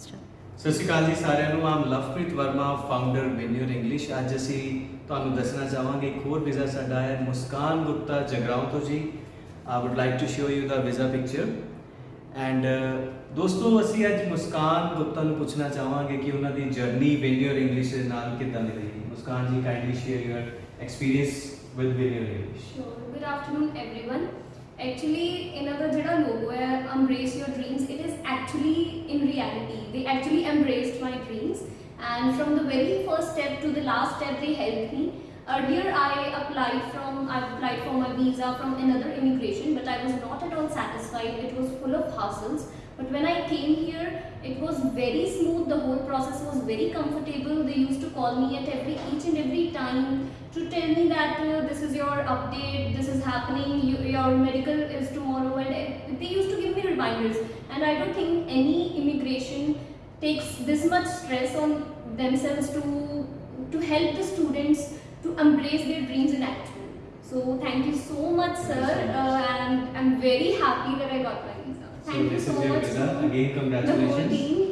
ਸਤਿ ਸ਼੍ਰੀ ਅਕਾਲ ਜੀ ਸਾਰਿਆਂ ਨੂੰ ਆਮ ਲਵਪ੍ਰੀਤ ਵਰਮਾ ਫਾਊਂਡਰ ਵਿਨਿਊਰ ਇੰਗਲਿਸ਼ ਅੱਜ ਅਸੀਂ ਤੁਹਾਨੂੰ ਦੱਸਣਾ ਚਾਹਾਂਗੇ ਇੱਕ ਹੋਰ ਵੀਜ਼ਾ ਸਾਡਾ ਹੈ ਮੁਸਕਾਨ ਗੁਪਤਾ ਜਗਰਾਉਂ ਤੋਂ ਜੀ I would like to show you the visa picture and ਦੋਸਤੋ ਅਸੀਂ ਅੱਜ ਮੁਸਕਾਨ ਗੁਪਤਾ ਨੂੰ ਪੁੱਛਣਾ ਚਾਹਾਂਗੇ ਕਿ ਉਹਨਾਂ ਦੀ ਜਰਨੀ ਵਿਨਿਊਰ ਇੰਗਲਿਸ਼ ਦੇ ਨਾਲ ਕਿੱਦਾਂ ਦੀ ਰਹੀ Muskan ji kindly share your experience with ਵਿਨਿਊਰ English Sure. Good afternoon, everyone. Actually, ਇਹਨਾਂ ਦਾ ਜਿਹੜਾ reality. They actually embraced my dreams. And from the very first step to the last step they helped me. Earlier i applied from i applied for my visa from another immigration but i was not at all satisfied. It was full of hassles. But when i came here it was very smooth. The whole process was very comfortable. They used to call me at every each and every time to tell me that uh, this is your update, this is happening, you, your medical is tomorrow, and they used to give me reminders. And I don't think any immigration takes this much stress on themselves to to help the students to embrace their dreams in action. So thank you so much, sir, uh, and I'm very happy that I got my visa. Thank so you this so is your much. visa again The whole congratulations team.